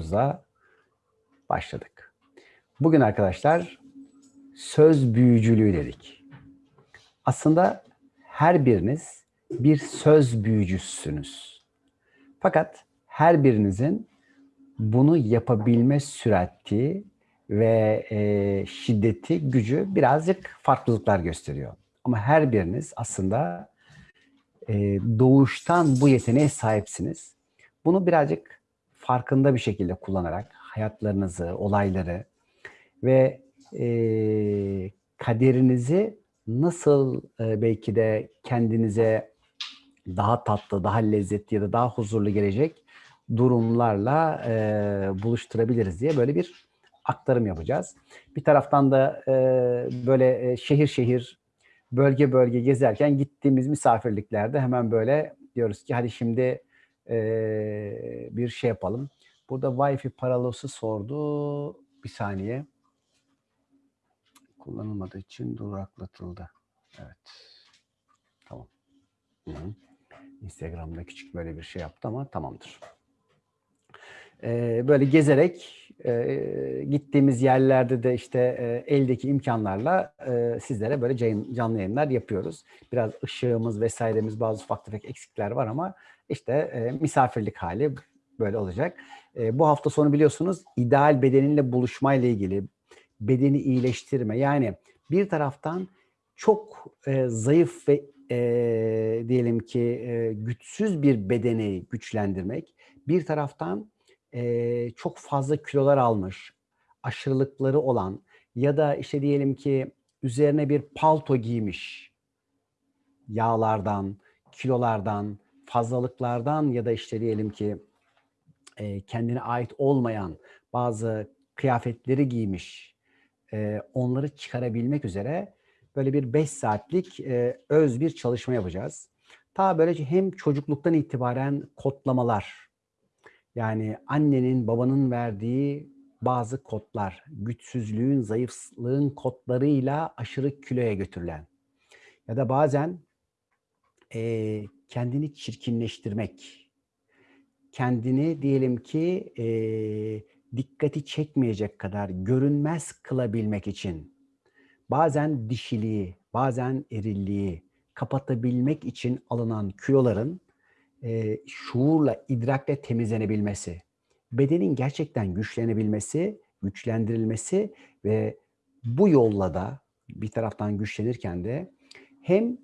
9'da başladık. Bugün arkadaşlar söz büyücülüğü dedik. Aslında her biriniz bir söz büyücüsünüz. Fakat her birinizin bunu yapabilme sürati ve e, şiddeti, gücü birazcık farklılıklar gösteriyor. Ama her biriniz aslında e, doğuştan bu yeteneğe sahipsiniz. Bunu birazcık farkında bir şekilde kullanarak hayatlarınızı, olayları ve e, kaderinizi nasıl e, belki de kendinize daha tatlı, daha lezzetli ya da daha huzurlu gelecek durumlarla e, buluşturabiliriz diye böyle bir aktarım yapacağız. Bir taraftan da e, böyle e, şehir şehir, bölge bölge gezerken gittiğimiz misafirliklerde hemen böyle diyoruz ki hadi şimdi bir şey yapalım. Burada Wi-Fi paralosu sordu. Bir saniye. Kullanılmadığı için duraklatıldı. Evet. Tamam. Hı -hı. Instagram'da küçük böyle bir şey yaptı ama tamamdır. Ee, böyle gezerek e, gittiğimiz yerlerde de işte e, eldeki imkanlarla e, sizlere böyle canlı yayınlar yapıyoruz. Biraz ışığımız vesairemiz bazı ufak tefek eksikler var ama işte e, misafirlik hali böyle olacak. E, bu hafta sonu biliyorsunuz ideal bedeninle buluşmayla ilgili bedeni iyileştirme yani bir taraftan çok e, zayıf ve e, diyelim ki e, güçsüz bir bedeni güçlendirmek bir taraftan e, çok fazla kilolar almış, aşırılıkları olan ya da işte diyelim ki üzerine bir palto giymiş yağlardan, kilolardan, fazlalıklardan ya da işte diyelim ki e, kendine ait olmayan bazı kıyafetleri giymiş, e, onları çıkarabilmek üzere böyle bir 5 saatlik e, öz bir çalışma yapacağız. Ta böylece hem çocukluktan itibaren kodlamalar, yani annenin, babanın verdiği bazı kodlar, güçsüzlüğün, zayıflığın kodlarıyla aşırı kiloya götürülen ya da bazen e, kendini çirkinleştirmek, kendini diyelim ki e, dikkati çekmeyecek kadar görünmez kılabilmek için. Bazen dişiliği, bazen erilliği kapatabilmek için alınan kiloların e, şuurla, idrakle temizlenebilmesi, bedenin gerçekten güçlenebilmesi, güçlendirilmesi ve bu yolla da bir taraftan güçlenirken de hem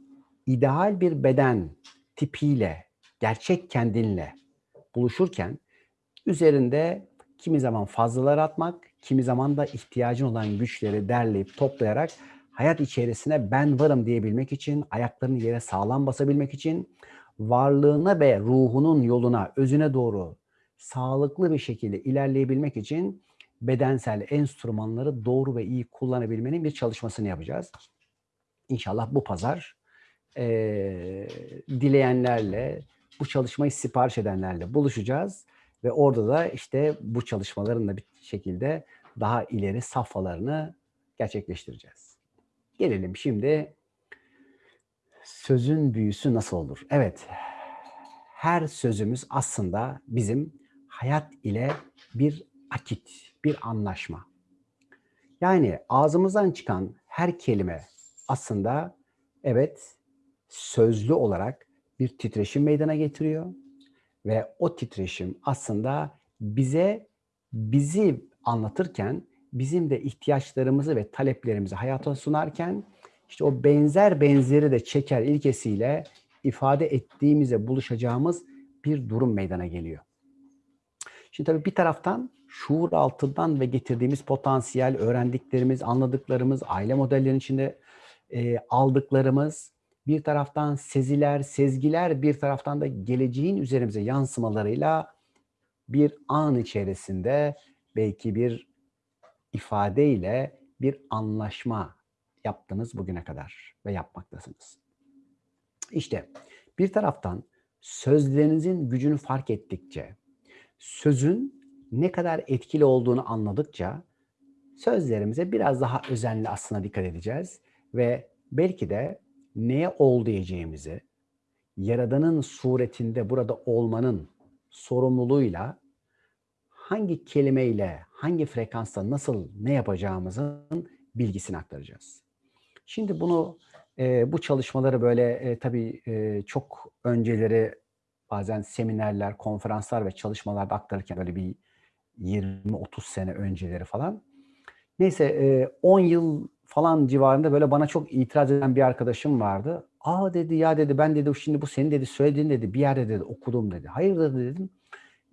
ideal bir beden tipiyle, gerçek kendinle buluşurken üzerinde kimi zaman fazlalar atmak, kimi zaman da ihtiyacın olan güçleri derleyip toplayarak hayat içerisine ben varım diyebilmek için, ayaklarını yere sağlam basabilmek için, varlığına ve ruhunun yoluna, özüne doğru sağlıklı bir şekilde ilerleyebilmek için bedensel enstrümanları doğru ve iyi kullanabilmenin bir çalışmasını yapacağız. İnşallah bu pazar e, dileyenlerle, bu çalışmayı sipariş edenlerle buluşacağız. Ve orada da işte bu çalışmaların da bir şekilde daha ileri safhalarını gerçekleştireceğiz. Gelelim şimdi sözün büyüsü nasıl olur? Evet, her sözümüz aslında bizim hayat ile bir akit, bir anlaşma. Yani ağzımızdan çıkan her kelime aslında evet sözlü olarak bir titreşim meydana getiriyor ve o titreşim aslında bize bizi anlatırken bizim de ihtiyaçlarımızı ve taleplerimizi hayata sunarken işte o benzer benzeri de çeker ilkesiyle ifade ettiğimize buluşacağımız bir durum meydana geliyor. Şimdi tabii bir taraftan şuur altından ve getirdiğimiz potansiyel, öğrendiklerimiz, anladıklarımız, aile modellerinin içinde e, aldıklarımız, bir taraftan seziler, sezgiler, bir taraftan da geleceğin üzerimize yansımalarıyla bir an içerisinde belki bir ifadeyle bir anlaşma yaptınız bugüne kadar ve yapmaktasınız. İşte bir taraftan sözlerinizin gücünü fark ettikçe, sözün ne kadar etkili olduğunu anladıkça sözlerimize biraz daha özenli aslında dikkat edeceğiz ve belki de neye ol diyeceğimizi, Yaradan'ın suretinde burada olmanın sorumluluğuyla hangi kelimeyle, hangi frekansta nasıl ne yapacağımızın bilgisini aktaracağız. Şimdi bunu e, bu çalışmaları böyle e, tabii e, çok önceleri bazen seminerler, konferanslar ve çalışmalarda aktarırken böyle bir 20-30 sene önceleri falan. Neyse e, 10 yıl falan civarında böyle bana çok itiraz eden bir arkadaşım vardı. Aa dedi ya dedi ben dedi şimdi bu senin dedi söylediğin dedi bir yerde dedi okudum dedi. Hayırdır dedim.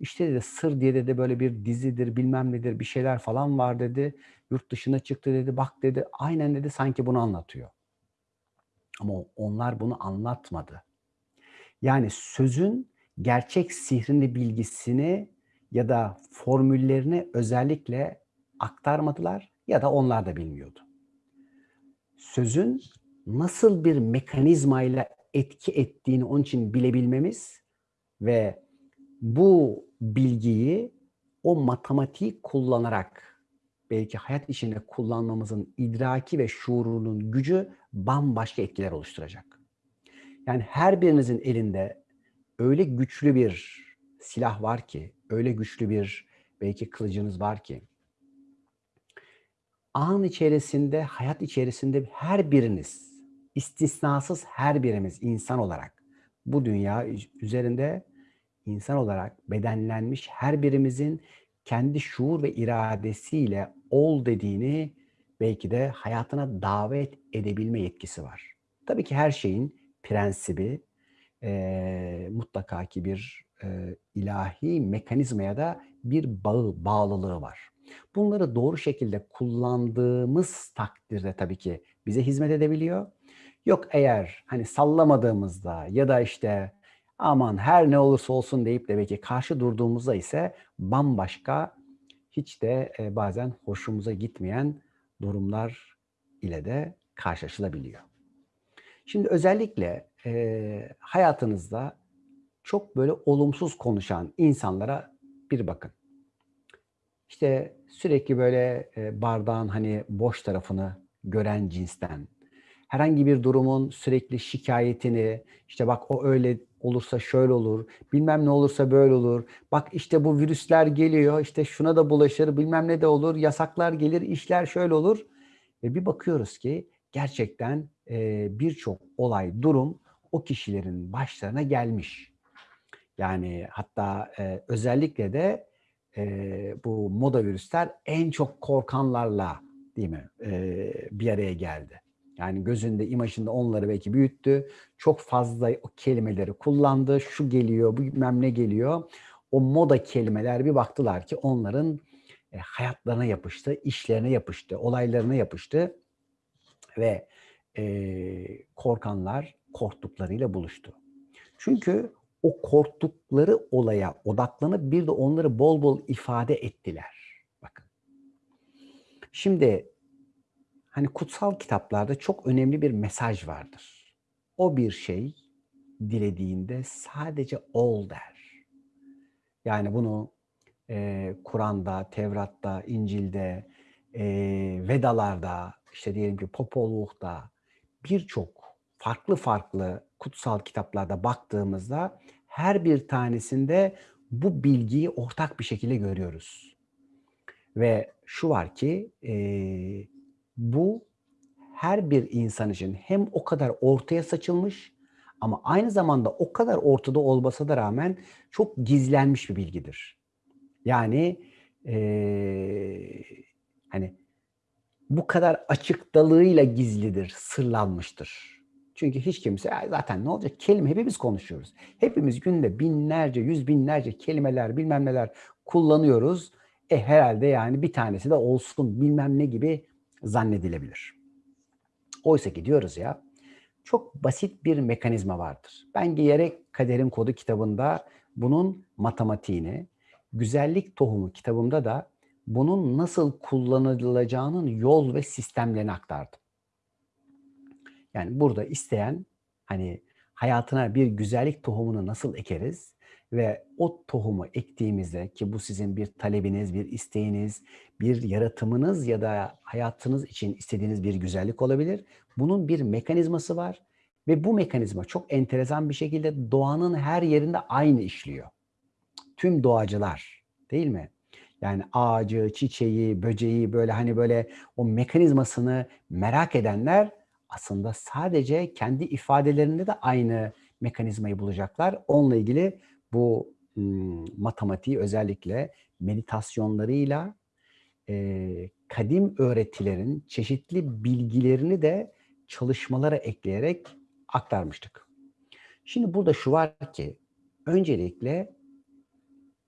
İşte dedi Sır diye dedi böyle bir dizidir bilmem nedir bir şeyler falan var dedi. Yurt dışına çıktı dedi bak dedi aynen dedi sanki bunu anlatıyor. Ama onlar bunu anlatmadı. Yani sözün gerçek sihrini bilgisini ya da formüllerini özellikle aktarmadılar ya da onlar da bilmiyordu. Sözün nasıl bir mekanizmayla etki ettiğini onun için bilebilmemiz ve bu bilgiyi o matematiği kullanarak belki hayat içinde kullanmamızın idraki ve şuurunun gücü bambaşka etkiler oluşturacak. Yani her birinizin elinde öyle güçlü bir silah var ki, öyle güçlü bir belki kılıcınız var ki, an içerisinde, hayat içerisinde her biriniz, istisnasız her birimiz insan olarak bu dünya üzerinde insan olarak bedenlenmiş her birimizin kendi şuur ve iradesiyle ol dediğini belki de hayatına davet edebilme yetkisi var. Tabii ki her şeyin prensibi e, mutlaka ki bir e, ilahi mekanizmaya da bir bağı, bağlılığı var. Bunları doğru şekilde kullandığımız takdirde tabii ki bize hizmet edebiliyor. Yok eğer hani sallamadığımızda ya da işte aman her ne olursa olsun deyip de belki karşı durduğumuzda ise bambaşka hiç de e, bazen hoşumuza gitmeyen durumlar ile de karşılaşılabiliyor. Şimdi özellikle e, hayatınızda çok böyle olumsuz konuşan insanlara bir bakın. İşte sürekli böyle e, bardağın hani boş tarafını gören cinsten, herhangi bir durumun sürekli şikayetini, işte bak o öyle olursa şöyle olur, bilmem ne olursa böyle olur. Bak işte bu virüsler geliyor, işte şuna da bulaşır, bilmem ne de olur, yasaklar gelir, işler şöyle olur. Ve bir bakıyoruz ki gerçekten e, birçok olay, durum o kişilerin başlarına gelmiş. Yani hatta e, özellikle de e, bu moda virüsler en çok korkanlarla değil mi e, bir araya geldi. Yani gözünde, imajında onları belki büyüttü. Çok fazla o kelimeleri kullandı. Şu geliyor, bu bilmem geliyor. O moda kelimeler bir baktılar ki onların e, hayatlarına yapıştı, işlerine yapıştı, olaylarına yapıştı. Ve e, korkanlar korktuklarıyla buluştu. Çünkü o korktukları olaya odaklanıp bir de onları bol bol ifade ettiler. Bakın. Şimdi hani kutsal kitaplarda çok önemli bir mesaj vardır. O bir şey dilediğinde sadece ol der. Yani bunu e, Kur'an'da, Tevrat'ta, İncil'de, e, Vedalarda, işte diyelim ki Popoluk'ta birçok farklı farklı kutsal kitaplarda baktığımızda her bir tanesinde bu bilgiyi ortak bir şekilde görüyoruz. Ve şu var ki e, bu her bir insan için hem o kadar ortaya saçılmış ama aynı zamanda o kadar ortada olmasa da rağmen çok gizlenmiş bir bilgidir. Yani e, hani bu kadar açık dalığıyla gizlidir, sırlanmıştır. Çünkü hiç kimse zaten ne olacak kelime hepimiz konuşuyoruz. Hepimiz günde binlerce, yüz binlerce kelimeler bilmem neler kullanıyoruz. E herhalde yani bir tanesi de olsun bilmem ne gibi zannedilebilir. Oysa ki diyoruz ya çok basit bir mekanizma vardır. Ben gerek Kaderin Kodu kitabında bunun matematiğini, Güzellik Tohumu kitabımda da bunun nasıl kullanılacağının yol ve sistemlerini aktardım. Yani burada isteyen hani hayatına bir güzellik tohumunu nasıl ekeriz ve o tohumu ektiğimizde ki bu sizin bir talebiniz, bir isteğiniz, bir yaratımınız ya da hayatınız için istediğiniz bir güzellik olabilir. Bunun bir mekanizması var ve bu mekanizma çok enteresan bir şekilde doğanın her yerinde aynı işliyor. Tüm doğacılar değil mi? Yani ağacı, çiçeği, böceği böyle hani böyle o mekanizmasını merak edenler aslında sadece kendi ifadelerinde de aynı mekanizmayı bulacaklar. Onunla ilgili bu ım, matematiği özellikle meditasyonlarıyla e, kadim öğretilerin çeşitli bilgilerini de çalışmalara ekleyerek aktarmıştık. Şimdi burada şu var ki öncelikle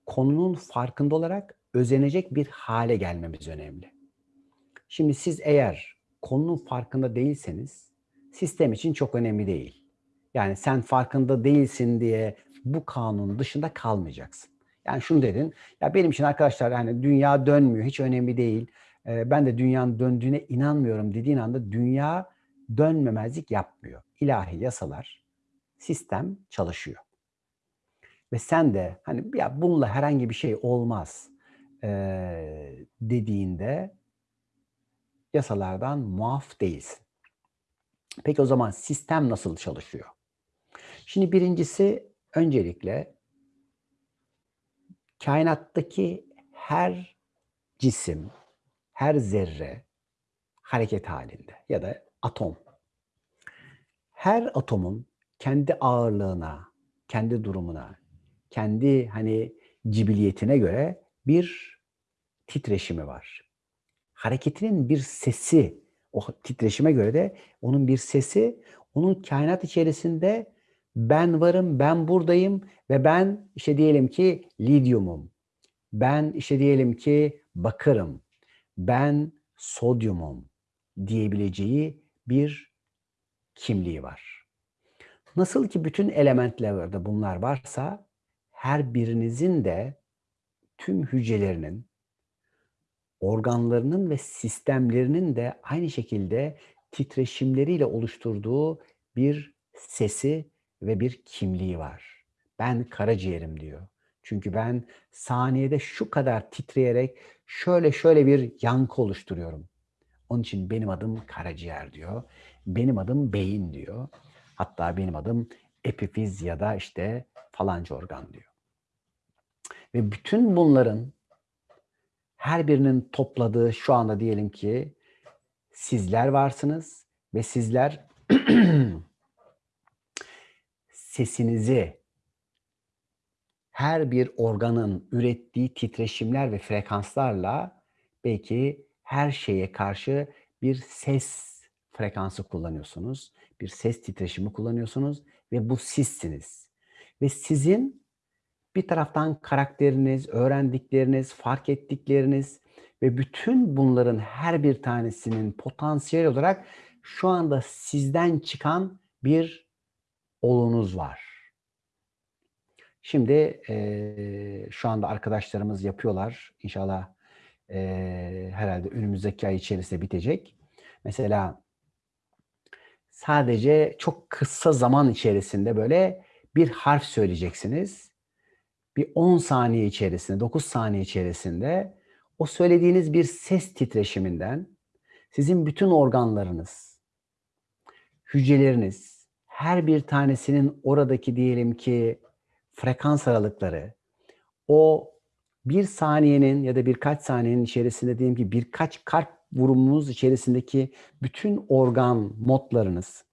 konunun farkında olarak özenecek bir hale gelmemiz önemli. Şimdi siz eğer konunun farkında değilseniz sistem için çok önemli değil. Yani sen farkında değilsin diye bu kanunun dışında kalmayacaksın. Yani şunu dedin, ya benim için arkadaşlar yani dünya dönmüyor, hiç önemli değil. Ee, ben de dünyanın döndüğüne inanmıyorum dediğin anda dünya dönmemezlik yapmıyor. İlahi yasalar, sistem çalışıyor. Ve sen de hani ya bununla herhangi bir şey olmaz e, dediğinde yasalardan muaf değilsin. Peki o zaman sistem nasıl çalışıyor? Şimdi birincisi öncelikle kainattaki her cisim, her zerre hareket halinde ya da atom. Her atomun kendi ağırlığına, kendi durumuna, kendi hani cibiliyetine göre bir titreşimi var. Hareketinin bir sesi, o titreşime göre de onun bir sesi, onun kainat içerisinde ben varım, ben buradayım ve ben işte diyelim ki lityumum. Ben işte diyelim ki bakırım. Ben sodyumum diyebileceği bir kimliği var. Nasıl ki bütün elementlerde bunlar varsa her birinizin de tüm hücrelerinin, organlarının ve sistemlerinin de aynı şekilde titreşimleriyle oluşturduğu bir sesi ve bir kimliği var. Ben karaciğerim diyor. Çünkü ben saniyede şu kadar titreyerek şöyle şöyle bir yankı oluşturuyorum. Onun için benim adım karaciğer diyor. Benim adım beyin diyor. Hatta benim adım epifiz ya da işte falanca organ diyor. Ve bütün bunların her birinin topladığı şu anda diyelim ki sizler varsınız ve sizler sesinizi her bir organın ürettiği titreşimler ve frekanslarla belki her şeye karşı bir ses frekansı kullanıyorsunuz. Bir ses titreşimi kullanıyorsunuz ve bu sizsiniz. Ve sizin bir taraftan karakteriniz, öğrendikleriniz, fark ettikleriniz ve bütün bunların her bir tanesinin potansiyel olarak şu anda sizden çıkan bir olunuz var. Şimdi e, şu anda arkadaşlarımız yapıyorlar. İnşallah e, herhalde önümüzdeki ay içerisinde bitecek. Mesela sadece çok kısa zaman içerisinde böyle bir harf söyleyeceksiniz. Bir 10 saniye içerisinde, 9 saniye içerisinde o söylediğiniz bir ses titreşiminden sizin bütün organlarınız, hücreleriniz, her bir tanesinin oradaki diyelim ki frekans aralıkları, o bir saniyenin ya da birkaç saniyenin içerisinde diyelim ki birkaç kalp vurumunuz içerisindeki bütün organ modlarınız,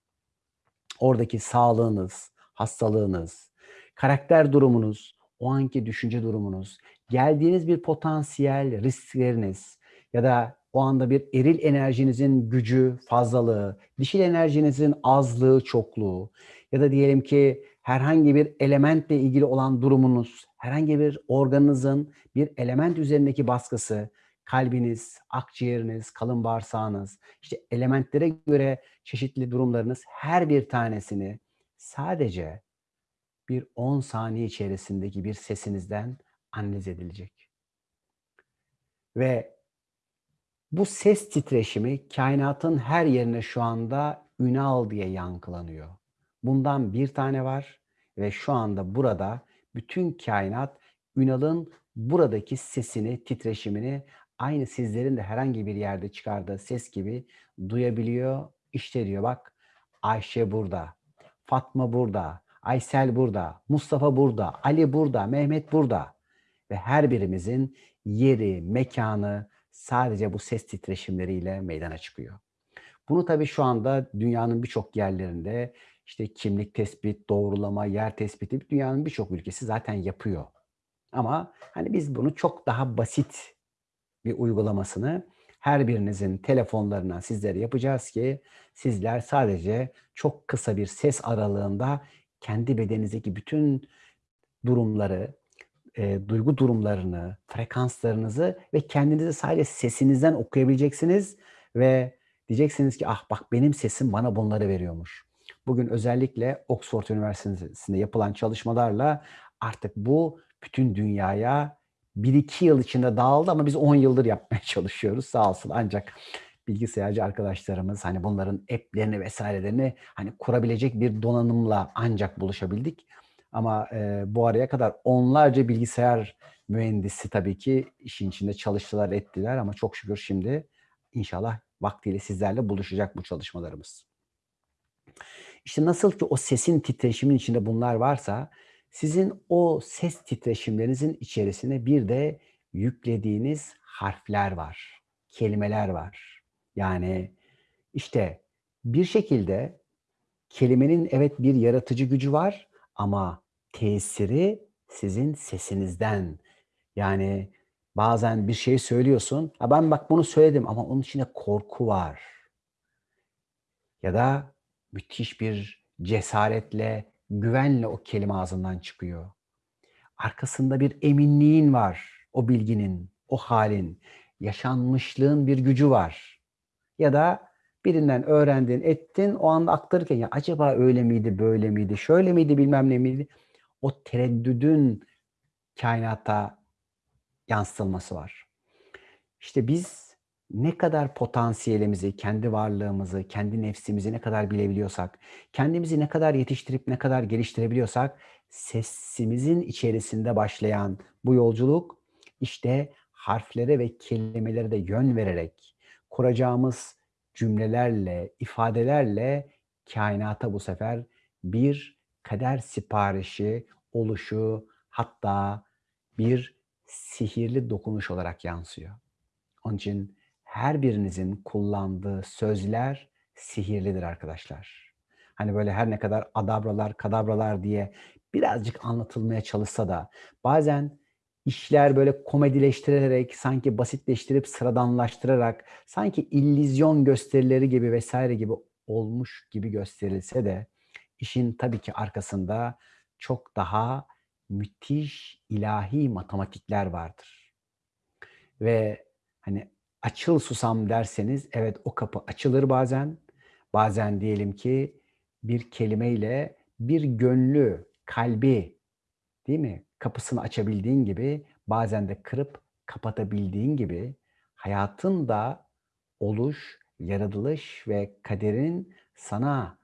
oradaki sağlığınız, hastalığınız, karakter durumunuz, o anki düşünce durumunuz, geldiğiniz bir potansiyel riskleriniz ya da o anda bir eril enerjinizin gücü, fazlalığı, dişil enerjinizin azlığı, çokluğu ya da diyelim ki herhangi bir elementle ilgili olan durumunuz, herhangi bir organınızın bir element üzerindeki baskısı, kalbiniz, akciğeriniz, kalın bağırsağınız, işte elementlere göre çeşitli durumlarınız her bir tanesini sadece bir 10 saniye içerisindeki bir sesinizden analiz edilecek. Ve bu ses titreşimi kainatın her yerine şu anda Ünal diye yankılanıyor. Bundan bir tane var ve şu anda burada bütün kainat Ünal'ın buradaki sesini, titreşimini aynı sizlerin de herhangi bir yerde çıkardığı ses gibi duyabiliyor. İşte diyor bak Ayşe burada, Fatma burada, Aysel burada, Mustafa burada, Ali burada, Mehmet burada. Ve her birimizin yeri, mekanı sadece bu ses titreşimleriyle meydana çıkıyor. Bunu tabii şu anda dünyanın birçok yerlerinde işte kimlik tespit, doğrulama, yer tespiti dünyanın birçok ülkesi zaten yapıyor. Ama hani biz bunu çok daha basit bir uygulamasını her birinizin telefonlarından sizlere yapacağız ki sizler sadece çok kısa bir ses aralığında kendi bedeninizdeki bütün durumları, e, duygu durumlarını, frekanslarınızı ve kendinizi sadece sesinizden okuyabileceksiniz ve diyeceksiniz ki ah bak benim sesim bana bunları veriyormuş. Bugün özellikle Oxford Üniversitesi'nde yapılan çalışmalarla artık bu bütün dünyaya 1-2 yıl içinde dağıldı ama biz 10 yıldır yapmaya çalışıyoruz sağ olsun. Ancak bilgisayarcı arkadaşlarımız hani bunların app'lerini vesairelerini hani kurabilecek bir donanımla ancak buluşabildik. Ama e, bu araya kadar onlarca bilgisayar mühendisi tabii ki işin içinde çalıştılar, ettiler ama çok şükür şimdi inşallah vaktiyle sizlerle buluşacak bu çalışmalarımız. İşte nasıl ki o sesin titreşimin içinde bunlar varsa sizin o ses titreşimlerinizin içerisine bir de yüklediğiniz harfler var, kelimeler var. Yani işte bir şekilde kelimenin evet bir yaratıcı gücü var ama tesiri sizin sesinizden. Yani bazen bir şey söylüyorsun. Ha ben bak bunu söyledim ama onun içinde korku var. Ya da müthiş bir cesaretle, güvenle o kelime ağzından çıkıyor. Arkasında bir eminliğin var o bilginin, o halin, yaşanmışlığın bir gücü var. Ya da birinden öğrendin, ettin, o anda aktarırken ya acaba öyle miydi, böyle miydi, şöyle miydi, bilmem ne miydi? O tereddüdün kainata yansıtılması var. İşte biz ne kadar potansiyelimizi, kendi varlığımızı, kendi nefsimizi ne kadar bilebiliyorsak, kendimizi ne kadar yetiştirip ne kadar geliştirebiliyorsak, sesimizin içerisinde başlayan bu yolculuk işte harflere ve kelimelere de yön vererek kuracağımız cümlelerle, ifadelerle kainata bu sefer bir kader siparişi, oluşu, hatta bir sihirli dokunuş olarak yansıyor. Onun için her birinizin kullandığı sözler sihirlidir arkadaşlar. Hani böyle her ne kadar adabralar, kadabralar diye birazcık anlatılmaya çalışsa da bazen işler böyle komedileştirerek, sanki basitleştirip sıradanlaştırarak, sanki illüzyon gösterileri gibi vesaire gibi olmuş gibi gösterilse de işin tabii ki arkasında çok daha müthiş ilahi matematikler vardır. Ve hani açıl susam derseniz evet o kapı açılır bazen. Bazen diyelim ki bir kelimeyle bir gönlü, kalbi değil mi? Kapısını açabildiğin gibi bazen de kırıp kapatabildiğin gibi hayatın da oluş, yaratılış ve kaderin sana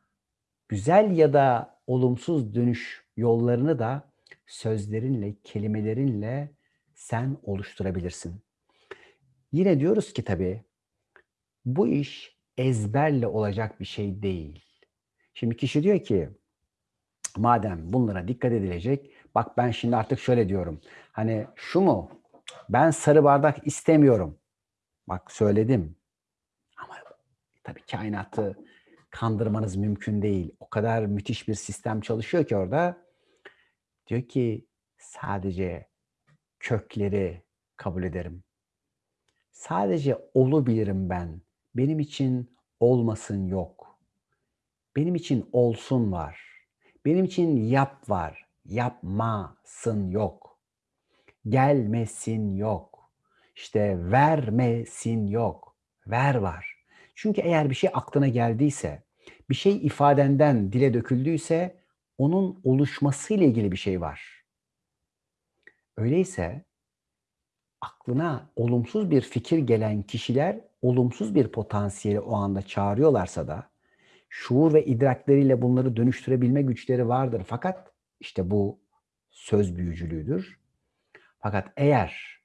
güzel ya da olumsuz dönüş yollarını da sözlerinle, kelimelerinle sen oluşturabilirsin. Yine diyoruz ki tabii bu iş ezberle olacak bir şey değil. Şimdi kişi diyor ki madem bunlara dikkat edilecek bak ben şimdi artık şöyle diyorum. Hani şu mu? Ben sarı bardak istemiyorum. Bak söyledim. Ama tabii kainatı kandırmanız mümkün değil. O kadar müthiş bir sistem çalışıyor ki orada. Diyor ki sadece kökleri kabul ederim. Sadece olu bilirim ben. Benim için olmasın yok. Benim için olsun var. Benim için yap var. Yapmasın yok. Gelmesin yok. İşte vermesin yok. Ver var. Çünkü eğer bir şey aklına geldiyse, bir şey ifadenden dile döküldüyse onun oluşmasıyla ilgili bir şey var. Öyleyse aklına olumsuz bir fikir gelen kişiler olumsuz bir potansiyeli o anda çağırıyorlarsa da şuur ve idrakleriyle bunları dönüştürebilme güçleri vardır. Fakat işte bu söz büyücülüğüdür. Fakat eğer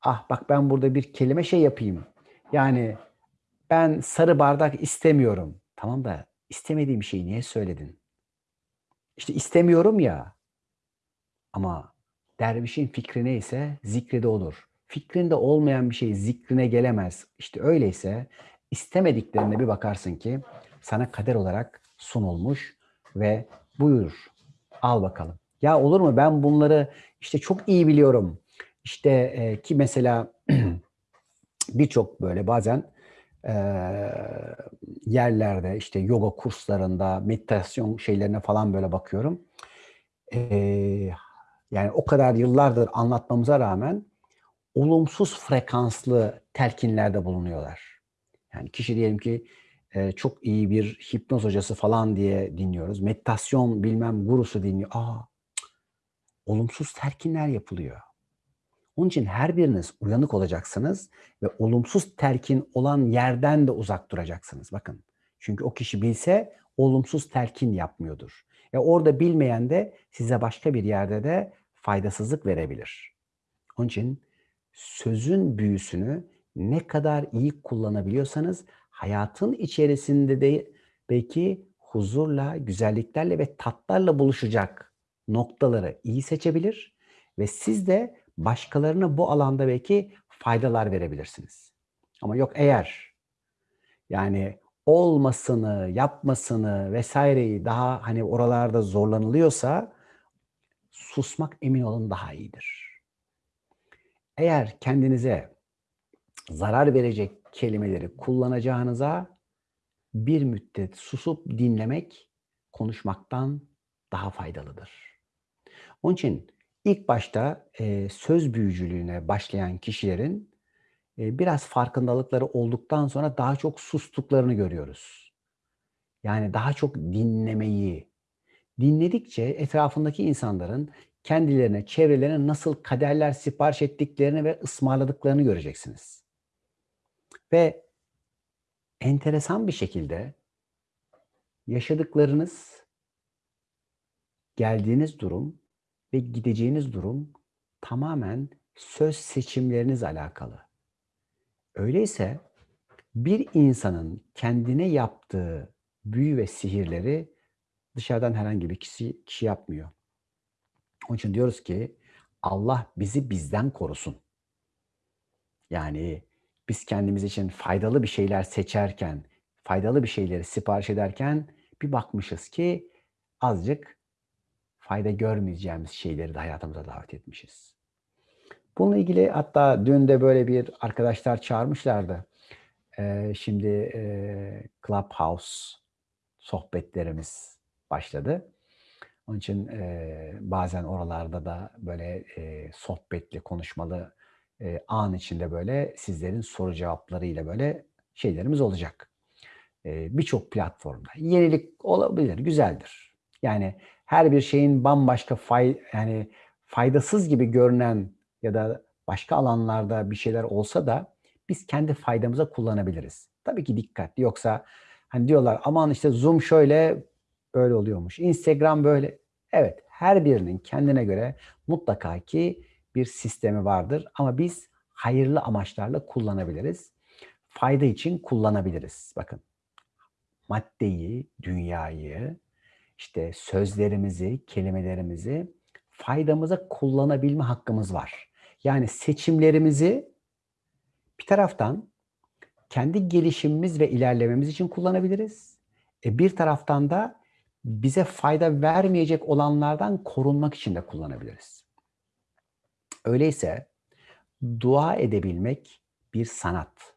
ah bak ben burada bir kelime şey yapayım. Yani ben sarı bardak istemiyorum. Tamam da istemediğim şeyi niye söyledin? İşte istemiyorum ya. Ama Dervişin fikri neyse zikri de olur. Fikrinde olmayan bir şey zikrine gelemez. İşte öyleyse istemediklerine bir bakarsın ki sana kader olarak sunulmuş ve buyur al bakalım. Ya olur mu ben bunları işte çok iyi biliyorum. İşte e, ki mesela birçok böyle bazen e, yerlerde işte yoga kurslarında meditasyon şeylerine falan böyle bakıyorum. E, yani o kadar yıllardır anlatmamıza rağmen olumsuz frekanslı telkinlerde bulunuyorlar. Yani kişi diyelim ki çok iyi bir hipnoz hocası falan diye dinliyoruz. Meditasyon bilmem gurusu dinliyor. Aa, olumsuz telkinler yapılıyor. Onun için her biriniz uyanık olacaksınız ve olumsuz telkin olan yerden de uzak duracaksınız. Bakın. Çünkü o kişi bilse olumsuz telkin yapmıyordur. E orada bilmeyen de size başka bir yerde de faydasızlık verebilir. Onun için sözün büyüsünü ne kadar iyi kullanabiliyorsanız hayatın içerisinde de belki huzurla, güzelliklerle ve tatlarla buluşacak noktaları iyi seçebilir ve siz de başkalarına bu alanda belki faydalar verebilirsiniz. Ama yok eğer yani olmasını, yapmasını vesaireyi daha hani oralarda zorlanılıyorsa susmak emin olun daha iyidir. Eğer kendinize zarar verecek kelimeleri kullanacağınıza bir müddet susup dinlemek konuşmaktan daha faydalıdır. Onun için ilk başta e, söz büyücülüğüne başlayan kişilerin e, biraz farkındalıkları olduktan sonra daha çok sustuklarını görüyoruz. Yani daha çok dinlemeyi, dinledikçe etrafındaki insanların kendilerine, çevrelerine nasıl kaderler sipariş ettiklerini ve ısmarladıklarını göreceksiniz. Ve enteresan bir şekilde yaşadıklarınız, geldiğiniz durum ve gideceğiniz durum tamamen söz seçimleriniz alakalı. Öyleyse bir insanın kendine yaptığı büyü ve sihirleri dışarıdan herhangi bir kişi, kişi yapmıyor. Onun için diyoruz ki Allah bizi bizden korusun. Yani biz kendimiz için faydalı bir şeyler seçerken, faydalı bir şeyleri sipariş ederken bir bakmışız ki azıcık fayda görmeyeceğimiz şeyleri de hayatımıza davet etmişiz. Bununla ilgili hatta dün de böyle bir arkadaşlar çağırmışlardı. Ee, şimdi e, Clubhouse sohbetlerimiz başladı. Onun için e, bazen oralarda da böyle e, sohbetli, konuşmalı e, an içinde böyle sizlerin soru cevaplarıyla böyle şeylerimiz olacak. E, Birçok platformda. Yenilik olabilir, güzeldir. Yani her bir şeyin bambaşka fay, yani faydasız gibi görünen ya da başka alanlarda bir şeyler olsa da biz kendi faydamıza kullanabiliriz. Tabii ki dikkatli yoksa hani diyorlar aman işte Zoom şöyle böyle oluyormuş. Instagram böyle. Evet her birinin kendine göre mutlaka ki bir sistemi vardır ama biz hayırlı amaçlarla kullanabiliriz. Fayda için kullanabiliriz. Bakın maddeyi, dünyayı, işte sözlerimizi, kelimelerimizi faydamıza kullanabilme hakkımız var. Yani seçimlerimizi bir taraftan kendi gelişimimiz ve ilerlememiz için kullanabiliriz. E bir taraftan da bize fayda vermeyecek olanlardan korunmak için de kullanabiliriz. Öyleyse dua edebilmek bir sanat.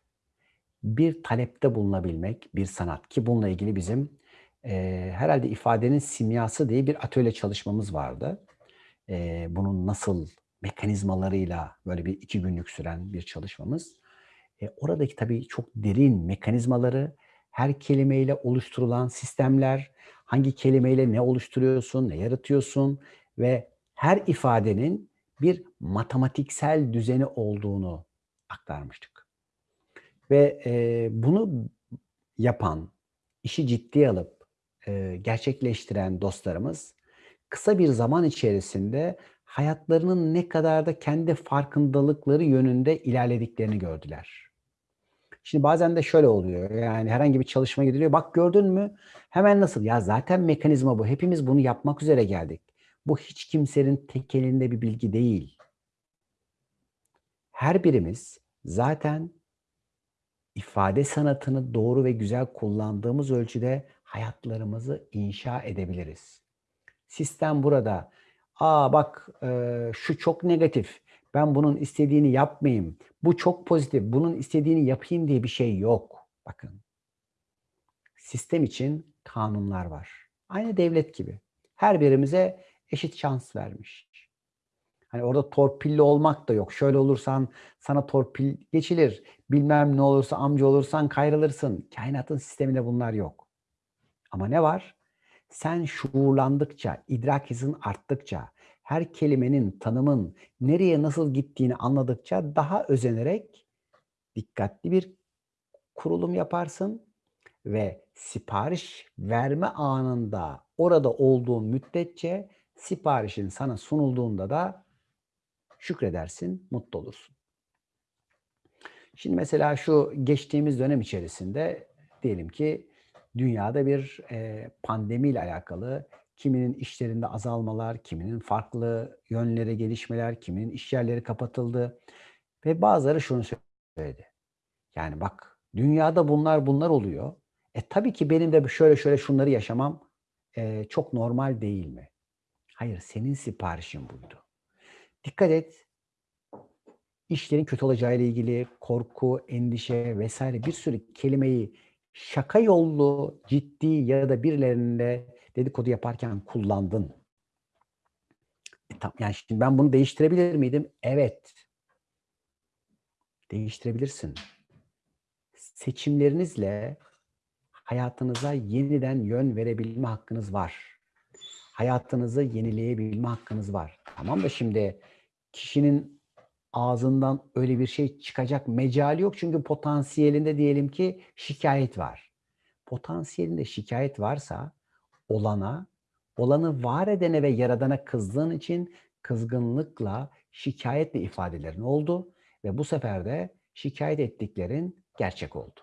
Bir talepte bulunabilmek bir sanat ki bununla ilgili bizim e, herhalde ifadenin simyası diye bir atölye çalışmamız vardı. E, bunun nasıl mekanizmalarıyla böyle bir iki günlük süren bir çalışmamız. E, oradaki tabii çok derin mekanizmaları, her kelimeyle oluşturulan sistemler, hangi kelimeyle ne oluşturuyorsun, ne yaratıyorsun ve her ifadenin bir matematiksel düzeni olduğunu aktarmıştık. Ve e, bunu yapan, işi ciddiye alıp e, gerçekleştiren dostlarımız kısa bir zaman içerisinde hayatlarının ne kadar da kendi farkındalıkları yönünde ilerlediklerini gördüler. Şimdi bazen de şöyle oluyor. Yani herhangi bir çalışma gidiliyor. Bak gördün mü? Hemen nasıl? Ya zaten mekanizma bu. Hepimiz bunu yapmak üzere geldik. Bu hiç kimsenin tek elinde bir bilgi değil. Her birimiz zaten ifade sanatını doğru ve güzel kullandığımız ölçüde hayatlarımızı inşa edebiliriz. Sistem burada. Aa bak e, şu çok negatif. Ben bunun istediğini yapmayayım. Bu çok pozitif. Bunun istediğini yapayım diye bir şey yok. Bakın. Sistem için kanunlar var. Aynı devlet gibi. Her birimize eşit şans vermiş. Hani orada torpilli olmak da yok. Şöyle olursan sana torpil geçilir. Bilmem ne olursa amca olursan kayrılırsın. Kainatın sisteminde bunlar yok. Ama ne var? Sen şuurlandıkça, idrak hızın arttıkça, her kelimenin, tanımın nereye nasıl gittiğini anladıkça daha özenerek dikkatli bir kurulum yaparsın ve sipariş verme anında orada olduğun müddetçe siparişin sana sunulduğunda da şükredersin, mutlu olursun. Şimdi mesela şu geçtiğimiz dönem içerisinde diyelim ki dünyada bir e, pandemiyle alakalı kiminin işlerinde azalmalar, kiminin farklı yönlere gelişmeler, kiminin iş yerleri kapatıldı ve bazıları şunu söyledi. Yani bak dünyada bunlar bunlar oluyor. E tabii ki benim de şöyle şöyle şunları yaşamam e, çok normal değil mi? Hayır, senin siparişin buydu. Dikkat et. İşlerin kötü olacağıyla ilgili korku, endişe vesaire bir sürü kelimeyi şaka yollu, ciddi ya da birilerinde dedikodu yaparken kullandın. E, yani şimdi ben bunu değiştirebilir miydim? Evet. Değiştirebilirsin. Seçimlerinizle hayatınıza yeniden yön verebilme hakkınız var. Hayatınızı yenileyebilme hakkınız var. Tamam da şimdi kişinin ağzından öyle bir şey çıkacak mecali yok. Çünkü potansiyelinde diyelim ki şikayet var. Potansiyelinde şikayet varsa olana, olanı var edene ve yaradana kızdığın için kızgınlıkla, şikayetle ifadelerin oldu ve bu sefer de şikayet ettiklerin gerçek oldu.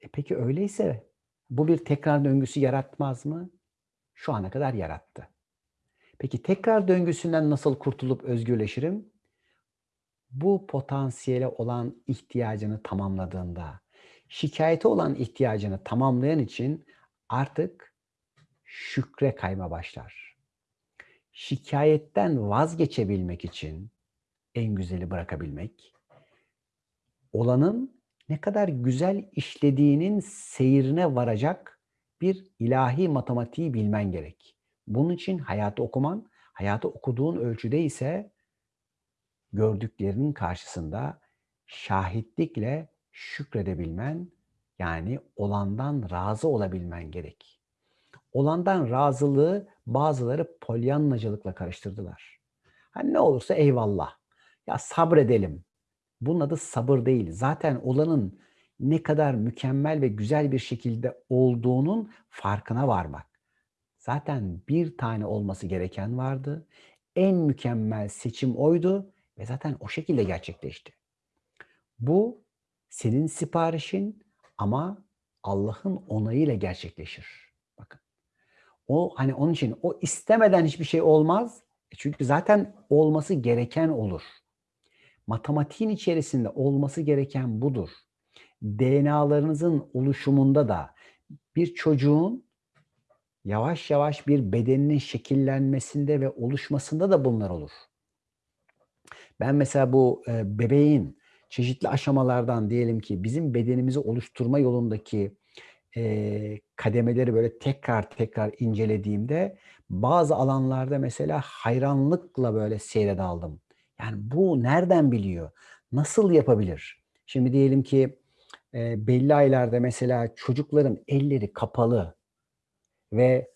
E peki öyleyse bu bir tekrar döngüsü yaratmaz mı? Şu ana kadar yarattı. Peki tekrar döngüsünden nasıl kurtulup özgürleşirim? Bu potansiyele olan ihtiyacını tamamladığında, şikayete olan ihtiyacını tamamlayan için artık şükre kayma başlar. Şikayetten vazgeçebilmek için en güzeli bırakabilmek, olanın ne kadar güzel işlediğinin seyrine varacak bir ilahi matematiği bilmen gerek. Bunun için hayatı okuman, hayatı okuduğun ölçüde ise gördüklerinin karşısında şahitlikle şükredebilmen, yani olandan razı olabilmen gerek. Olandan razılığı bazıları polyannacılıkla karıştırdılar. Hani ne olursa eyvallah. Ya sabredelim. Bunun adı sabır değil. Zaten olanın ne kadar mükemmel ve güzel bir şekilde olduğunun farkına varmak. Zaten bir tane olması gereken vardı. En mükemmel seçim oydu ve zaten o şekilde gerçekleşti. Bu senin siparişin ama Allah'ın onayıyla gerçekleşir. Bakın. O hani onun için o istemeden hiçbir şey olmaz. E çünkü zaten olması gereken olur. Matematiğin içerisinde olması gereken budur. DNA'larınızın oluşumunda da bir çocuğun yavaş yavaş bir bedeninin şekillenmesinde ve oluşmasında da bunlar olur. Ben mesela bu e, bebeğin çeşitli aşamalardan diyelim ki bizim bedenimizi oluşturma yolundaki e, kademeleri böyle tekrar tekrar incelediğimde bazı alanlarda mesela hayranlıkla böyle seyre daldım. Yani bu nereden biliyor? Nasıl yapabilir? Şimdi diyelim ki e, belli aylarda mesela çocukların elleri kapalı ve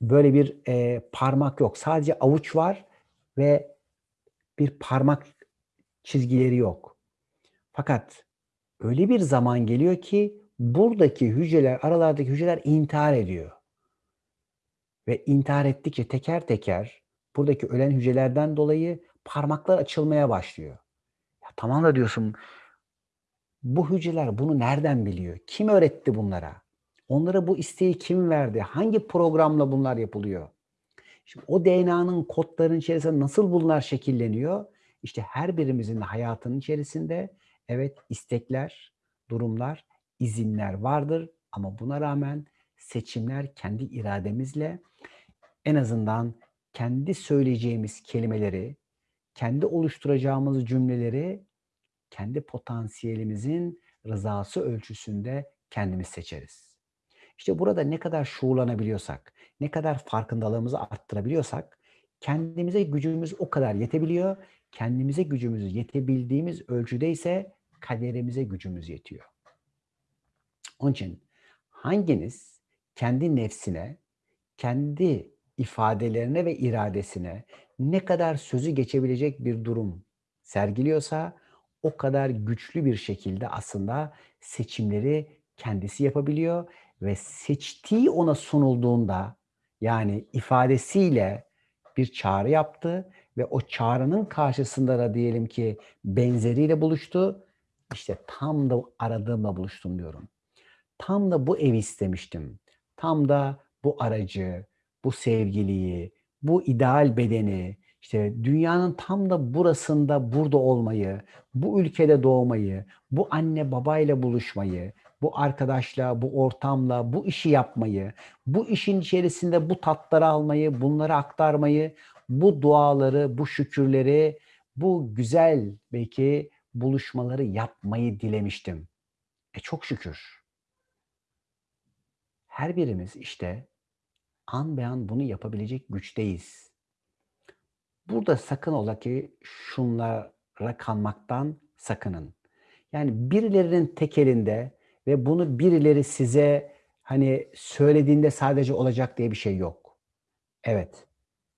böyle bir e, parmak yok. Sadece avuç var ve bir parmak çizgileri yok. Fakat öyle bir zaman geliyor ki buradaki hücreler, aralardaki hücreler intihar ediyor. Ve intihar ettikçe teker teker buradaki ölen hücrelerden dolayı parmaklar açılmaya başlıyor. Ya tamam da diyorsun bu hücreler bunu nereden biliyor? Kim öğretti bunlara? Onlara bu isteği kim verdi? Hangi programla bunlar yapılıyor? Şimdi o DNA'nın kodların içerisinde nasıl bunlar şekilleniyor? İşte her birimizin hayatının içerisinde evet istekler, durumlar, izinler vardır ama buna rağmen seçimler kendi irademizle en azından kendi söyleyeceğimiz kelimeleri, kendi oluşturacağımız cümleleri kendi potansiyelimizin rızası ölçüsünde kendimiz seçeriz. İşte burada ne kadar şuurlanabiliyorsak, ne kadar farkındalığımızı arttırabiliyorsak kendimize gücümüz o kadar yetebiliyor. Kendimize gücümüz yetebildiğimiz ölçüde ise kaderimize gücümüz yetiyor. Onun için hanginiz kendi nefsine, kendi ifadelerine ve iradesine ne kadar sözü geçebilecek bir durum sergiliyorsa o kadar güçlü bir şekilde aslında seçimleri kendisi yapabiliyor ve seçtiği ona sunulduğunda yani ifadesiyle bir çağrı yaptı ve o çağrının karşısında da diyelim ki benzeriyle buluştu. İşte tam da aradığımla buluştum diyorum. Tam da bu evi istemiştim. Tam da bu aracı, bu sevgiliyi, bu ideal bedeni, işte dünyanın tam da burasında burada olmayı, bu ülkede doğmayı, bu anne babayla buluşmayı, bu arkadaşla, bu ortamla, bu işi yapmayı, bu işin içerisinde bu tatları almayı, bunları aktarmayı, bu duaları, bu şükürleri, bu güzel belki buluşmaları yapmayı dilemiştim. E çok şükür. Her birimiz işte an be an bunu yapabilecek güçteyiz. Burada sakın ola ki şunlara kanmaktan sakının. Yani birilerinin tek elinde ve bunu birileri size hani söylediğinde sadece olacak diye bir şey yok. Evet.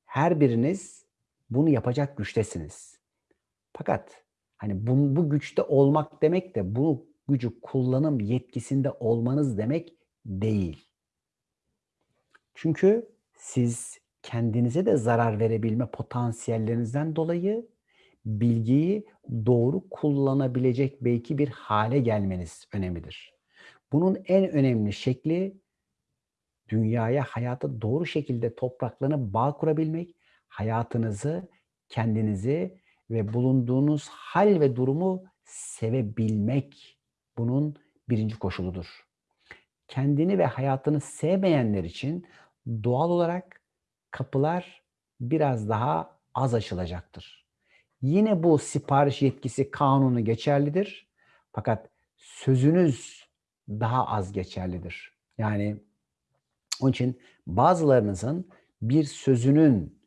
Her biriniz bunu yapacak güçtesiniz. Fakat hani bu, bu güçte olmak demek de bu gücü kullanım yetkisinde olmanız demek değil. Çünkü siz kendinize de zarar verebilme potansiyellerinizden dolayı bilgiyi doğru kullanabilecek belki bir hale gelmeniz önemlidir. Bunun en önemli şekli dünyaya, hayata doğru şekilde topraklarına bağ kurabilmek, hayatınızı, kendinizi ve bulunduğunuz hal ve durumu sevebilmek bunun birinci koşuludur. Kendini ve hayatını sevmeyenler için doğal olarak kapılar biraz daha az açılacaktır. Yine bu sipariş yetkisi kanunu geçerlidir. Fakat sözünüz daha az geçerlidir. Yani onun için bazılarınızın bir sözünün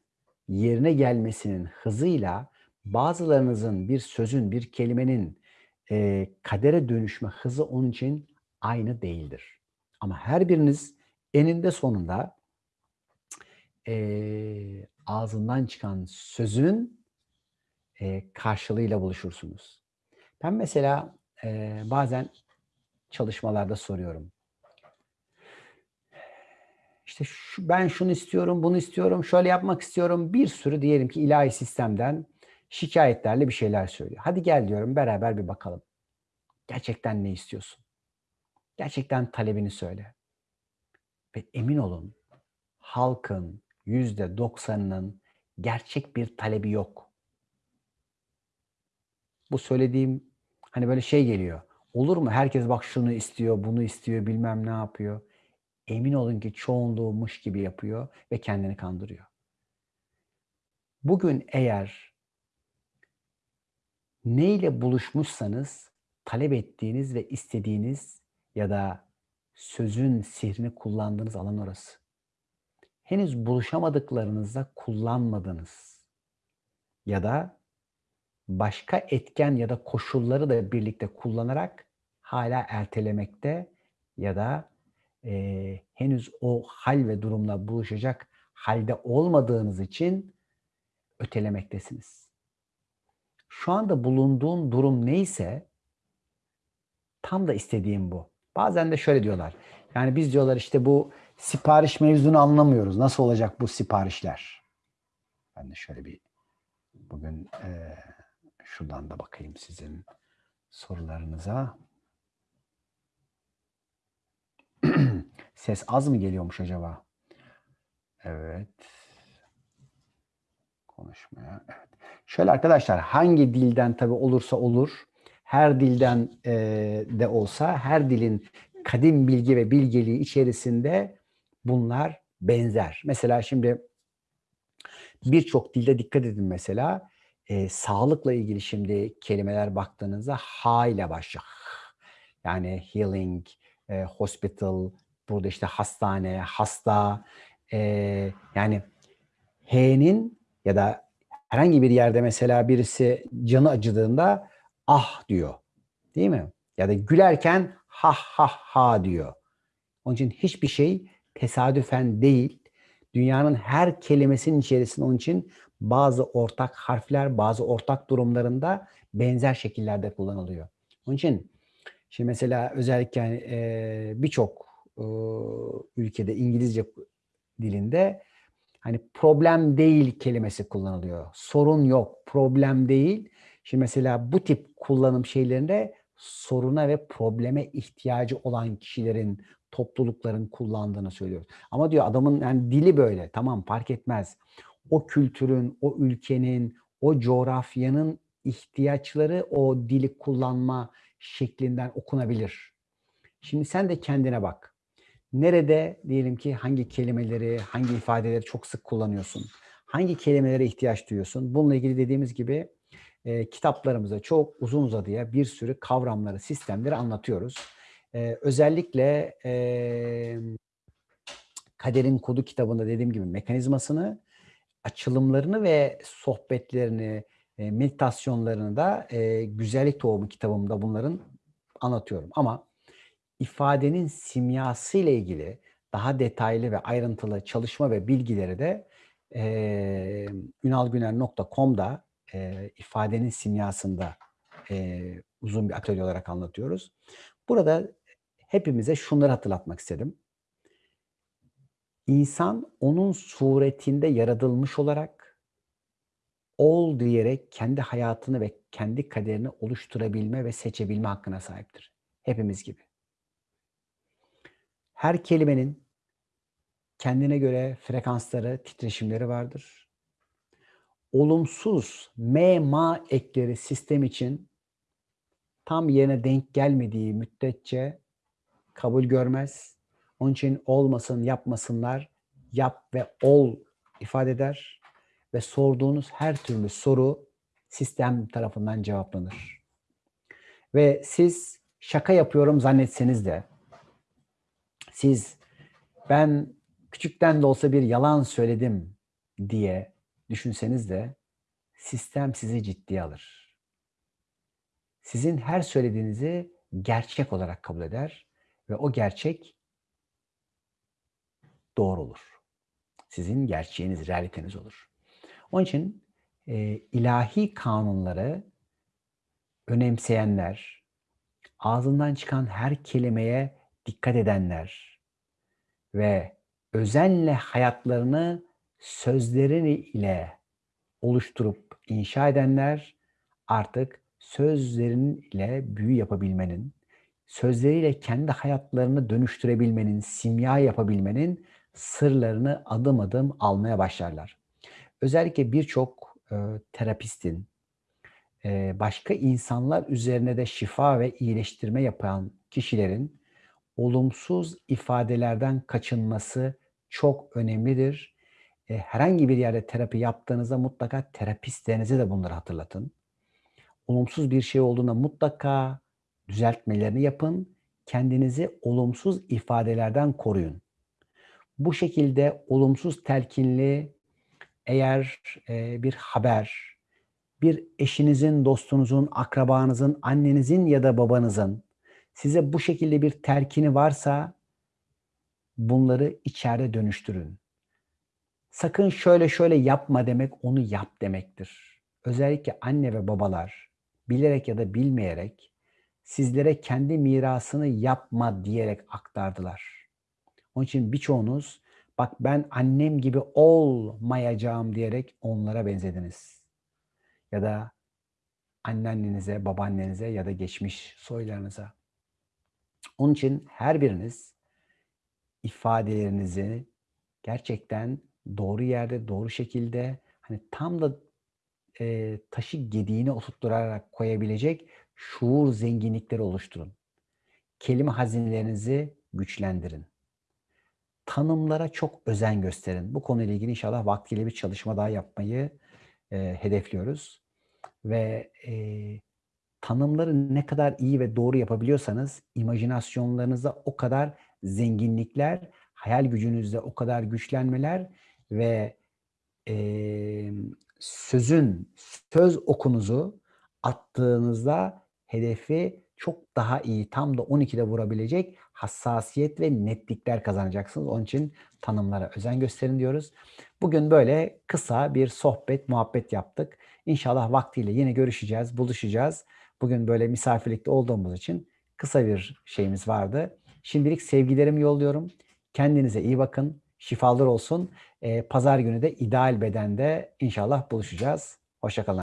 yerine gelmesinin hızıyla bazılarınızın bir sözün, bir kelimenin e, kadere dönüşme hızı onun için aynı değildir. Ama her biriniz eninde sonunda e, ağzından çıkan sözün e, karşılığıyla buluşursunuz. Ben mesela e, bazen çalışmalarda soruyorum. İşte şu, ben şunu istiyorum, bunu istiyorum, şöyle yapmak istiyorum. Bir sürü diyelim ki ilahi sistemden şikayetlerle bir şeyler söylüyor. Hadi gel diyorum beraber bir bakalım. Gerçekten ne istiyorsun? Gerçekten talebini söyle. Ve emin olun halkın yüzde doksanının gerçek bir talebi yok. Bu söylediğim hani böyle şey geliyor. Olur mu? Herkes bak şunu istiyor, bunu istiyor, bilmem ne yapıyor. Emin olun ki çoğunluğumuş gibi yapıyor ve kendini kandırıyor. Bugün eğer neyle buluşmuşsanız talep ettiğiniz ve istediğiniz ya da sözün sihrini kullandığınız alan orası. Henüz buluşamadıklarınızda kullanmadınız. Ya da başka etken ya da koşulları da birlikte kullanarak hala ertelemekte ya da e, henüz o hal ve durumla buluşacak halde olmadığınız için ötelemektesiniz. Şu anda bulunduğun durum neyse tam da istediğim bu. Bazen de şöyle diyorlar. Yani biz diyorlar işte bu sipariş mevzunu anlamıyoruz. Nasıl olacak bu siparişler? Ben de şöyle bir bugün e, şuradan da bakayım sizin sorularınıza. Ses az mı geliyormuş acaba? Evet. konuşmaya. Evet. Şöyle arkadaşlar hangi dilden tabi olursa olur, her dilden e, de olsa her dilin kadim bilgi ve bilgeliği içerisinde bunlar benzer. Mesela şimdi birçok dilde dikkat edin mesela e, sağlıkla ilgili şimdi kelimeler baktığınızda ha ile başlıyor. Yani healing, e, hospital, burada işte hastane, hasta, e, yani H'nin ya da herhangi bir yerde mesela birisi canı acıdığında ah diyor. Değil mi? Ya da gülerken ha ha ha diyor. Onun için hiçbir şey tesadüfen değil. Dünyanın her kelimesinin içerisinde onun için bazı ortak harfler, bazı ortak durumlarında benzer şekillerde kullanılıyor. Onun için şimdi mesela özellikle e, birçok e, ülkede İngilizce dilinde hani problem değil kelimesi kullanılıyor. Sorun yok, problem değil. Şimdi mesela bu tip kullanım şeylerinde soruna ve probleme ihtiyacı olan kişilerin, toplulukların kullandığını söylüyoruz. Ama diyor adamın yani dili böyle. Tamam fark etmez. O kültürün, o ülkenin, o coğrafyanın ihtiyaçları o dili kullanma şeklinden okunabilir. Şimdi sen de kendine bak. Nerede diyelim ki hangi kelimeleri, hangi ifadeleri çok sık kullanıyorsun? Hangi kelimelere ihtiyaç duyuyorsun? Bununla ilgili dediğimiz gibi e, kitaplarımızda çok uzun uzadıya bir sürü kavramları, sistemleri anlatıyoruz. E, özellikle e, Kaderin Kodu kitabında dediğim gibi mekanizmasını, açılımlarını ve sohbetlerini, e, meditasyonlarını da e, Güzellik Tohumu kitabımda bunların anlatıyorum. Ama ifadenin simyası ile ilgili daha detaylı ve ayrıntılı çalışma ve bilgileri de e, ünalgüner.com'da e, ifadenin simyasında e, uzun bir atölye olarak anlatıyoruz. Burada hepimize şunları hatırlatmak istedim. İnsan onun suretinde yaratılmış olarak ol diyerek kendi hayatını ve kendi kaderini oluşturabilme ve seçebilme hakkına sahiptir. Hepimiz gibi. Her kelimenin kendine göre frekansları, titreşimleri vardır. Olumsuz M, ma ekleri sistem için tam yerine denk gelmediği müddetçe kabul görmez. Onun için olmasın, yapmasınlar, yap ve ol ifade eder. Ve sorduğunuz her türlü soru sistem tarafından cevaplanır. Ve siz şaka yapıyorum zannetseniz de siz ben küçükten de olsa bir yalan söyledim diye düşünseniz de sistem sizi ciddiye alır. Sizin her söylediğinizi gerçek olarak kabul eder ve o gerçek doğru olur. Sizin gerçeğiniz, realiteniz olur. Onun için e, ilahi kanunları önemseyenler, ağzından çıkan her kelimeye dikkat edenler ve özenle hayatlarını sözlerini ile oluşturup inşa edenler artık sözlerin ile büyü yapabilmenin, sözleriyle kendi hayatlarını dönüştürebilmenin, simya yapabilmenin sırlarını adım adım almaya başlarlar. Özellikle birçok e, terapistin, e, başka insanlar üzerine de şifa ve iyileştirme yapan kişilerin olumsuz ifadelerden kaçınması çok önemlidir. E, herhangi bir yerde terapi yaptığınızda mutlaka terapistlerinize de bunları hatırlatın. Olumsuz bir şey olduğunda mutlaka düzeltmelerini yapın. Kendinizi olumsuz ifadelerden koruyun. Bu şekilde olumsuz telkinli eğer e, bir haber, bir eşinizin, dostunuzun, akrabanızın, annenizin ya da babanızın size bu şekilde bir terkini varsa bunları içeride dönüştürün. Sakın şöyle şöyle yapma demek onu yap demektir. Özellikle anne ve babalar bilerek ya da bilmeyerek sizlere kendi mirasını yapma diyerek aktardılar. Onun için birçoğunuz bak ben annem gibi olmayacağım diyerek onlara benzediniz. Ya da anneannenize, babaannenize ya da geçmiş soylarınıza. Onun için her biriniz ifadelerinizi gerçekten doğru yerde, doğru şekilde hani tam da e, taşı gediğine oturtturarak koyabilecek şuur zenginlikleri oluşturun. Kelime hazinelerinizi güçlendirin. Tanımlara çok özen gösterin. Bu konuyla ilgili inşallah vaktiyle bir çalışma daha yapmayı e, hedefliyoruz. Ve e, tanımları ne kadar iyi ve doğru yapabiliyorsanız imajinasyonlarınızda o kadar zenginlikler, hayal gücünüzde o kadar güçlenmeler ve e, sözün, söz okunuzu attığınızda hedefi çok daha iyi, tam da 12'de vurabilecek hassasiyet ve netlikler kazanacaksınız. Onun için tanımlara özen gösterin diyoruz. Bugün böyle kısa bir sohbet, muhabbet yaptık. İnşallah vaktiyle yine görüşeceğiz, buluşacağız. Bugün böyle misafirlikte olduğumuz için kısa bir şeyimiz vardı. Şimdilik sevgilerimi yolluyorum. Kendinize iyi bakın. Şifalar olsun. Ee, Pazar günü de ideal bedende inşallah buluşacağız. Hoşçakalın.